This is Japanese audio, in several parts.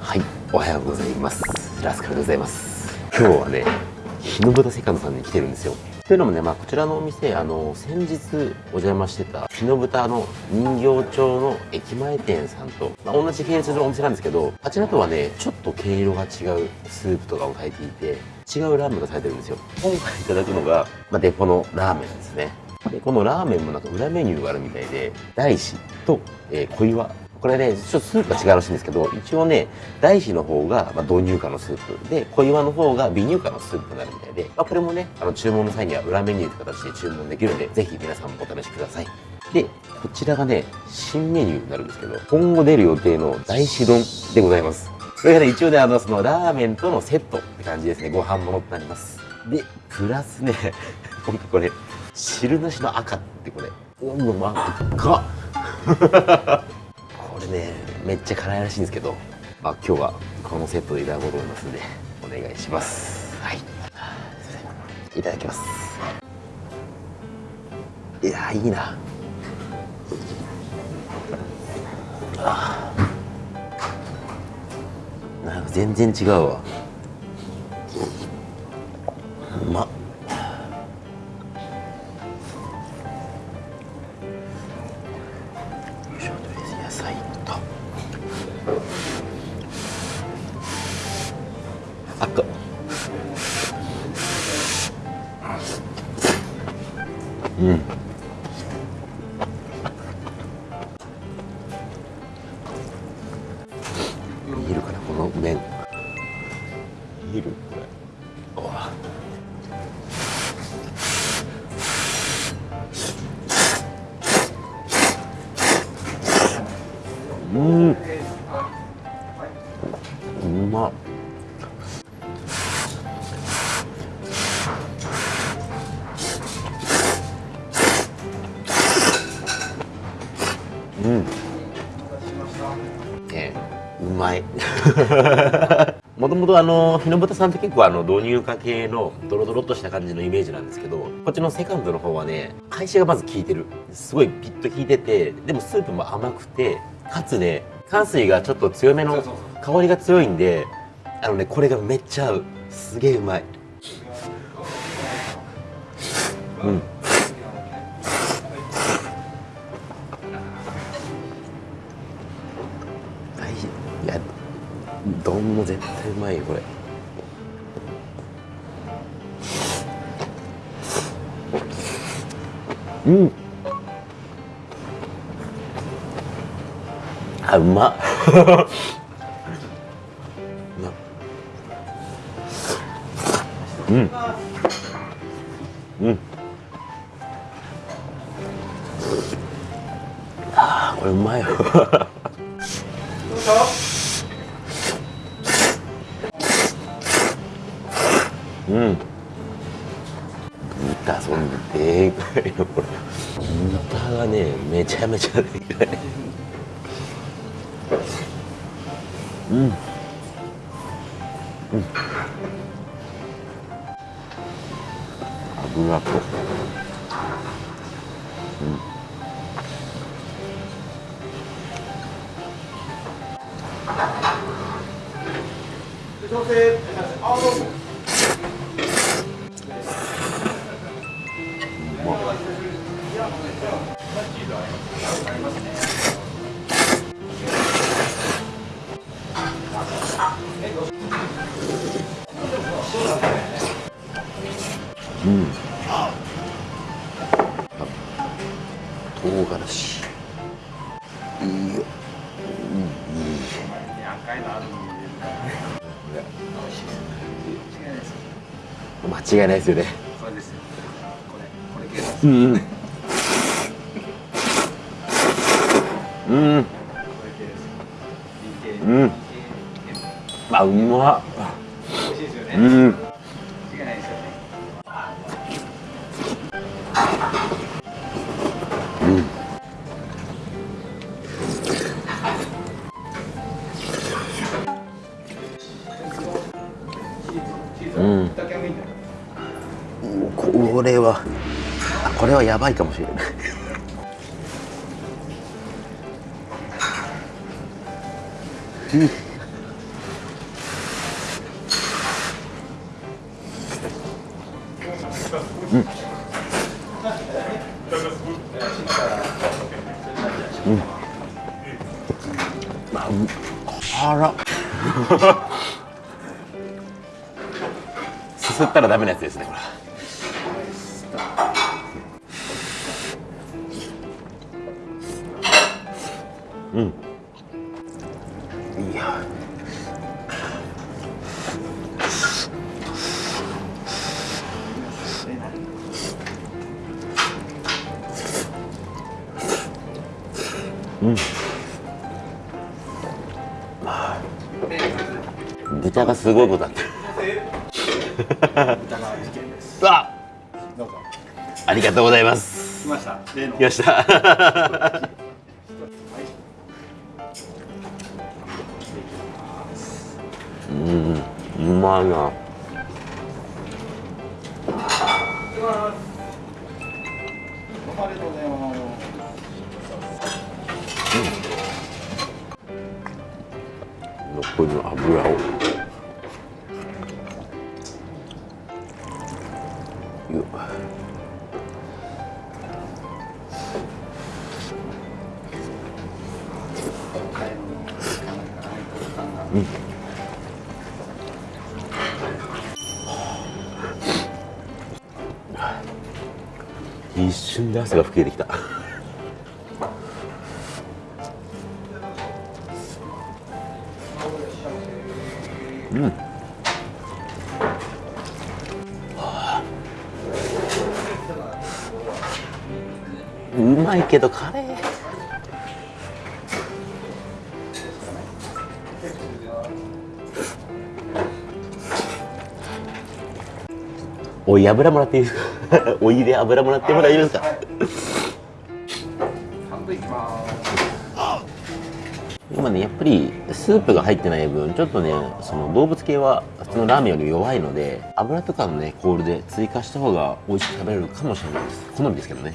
はいおはようございます。ラスカルでございます。今日はね日の豚セカンドさんに来てるんですよ。というのもね、まあ、こちらのお店あの先日お邪魔してた日の豚の人形町の駅前店さんと、まあ、同じ系列のお店なんですけどあちらとはねちょっと毛色が違うスープとかを炊いていて違うラーメンがされてるんですよ。今回い。ただくのが、まあ、デポのラーメンですね。でこのラーメンもなんか裏メニューがあるみたいで大師と、えー、小岩これね、ちょっとスープが違うらしいんですけど、一応ね、大師の方が、まあ、導入化のスープで、小岩の方が微乳化のスープになるみたいで、まあ、これもね、あの注文の際には裏メニューという形で注文できるので、ぜひ皆さんもお試しください。で、こちらがね、新メニューになるんですけど、今後出る予定の大師丼でございます。それがね、一応ね、あの、そのラーメンとのセットって感じですね。ご飯ものってなります。で、プラスね、ほんとこれ、汁なしの赤ってこれ、うまっか これね、めっちゃ辛いらしいんですけど、まあ、今日はこのセットでいただこうと思いますんでお願いします。はい。いただきます。いやいいな。あなんか全然違うわ。うまっ。うん。見えるかなこの麺見える？これ。うん。うまい。もともとあの日の豚さんって結構あの導入化系のドロドロっとした感じのイメージなんですけどこっちのセカンドの方はね会社がまず効いてる。すごいピッと効いててでもスープも甘くてかつね炭水がちょっと強めの香りが強いんであのねこれがめっちゃ合う。すげえうまい。うん丼も絶対うまいよこれうん。あうまっうん。うん。あーこれうまいようん豚そんでかいのこれ豚がねめちゃめちゃでかいうんうん油とうん調整青どうもうん。唐辛子いいよ、うん、いい間違いないですよねこれですよこれこれ系うん。うん。うん。あうまっ美味しいですよねうん。これはやばいかもしれない。うん。うん、うん、あ、うん、あら。すすったらダメなやつですねこれ。うん。いや。豚がすごいことだ っ。ありがとうございます。来ました。例の。来ました うんうまいな。ありがうん。残りの油を。一瞬で汗が吹き出てきた。うん。うまいけどカレー。おい油もらっていい？ですかお湯で油もらっても大丈夫ですか？半分いきます。今ねやっぱりスープが入ってない分ちょっとねその動物系は普通のラーメンより弱いので油とかのねコールで追加した方が美味しく食べれるかもしれないです。好みですけどね。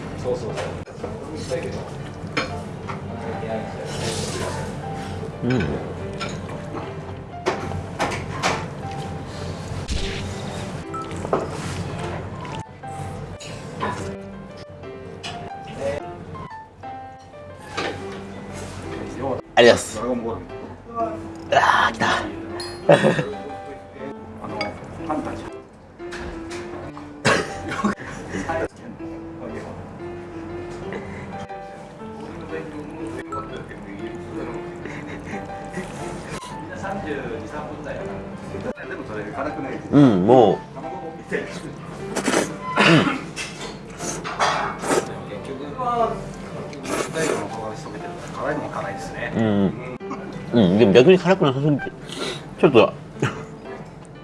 そうそうそううん。ありがとうございますも辛いですね。ううん。うんでも逆に辛くなさすぎてちょっと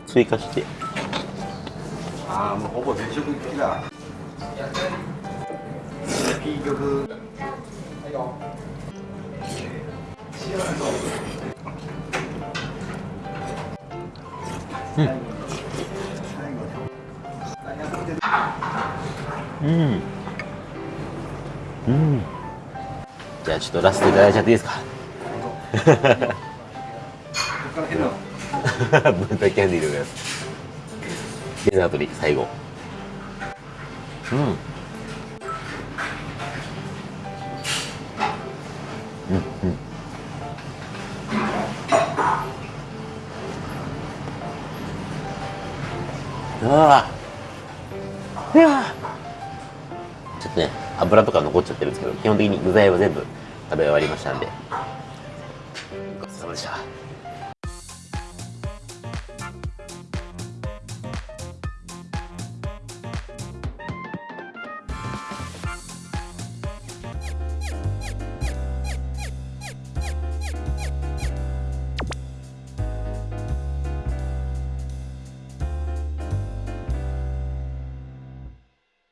追加して。ああもうほぼ全食的だ。ピー曲はいようん。うん。じゃあちょっとラストいただいちゃっていいですか？ここから変な豚キャンディーでございますデザートに最後うんうんうんああいや油とか残っちゃってるんですけど基本的に具材は全部食べ終わりましたんで。ごちそうさまでした。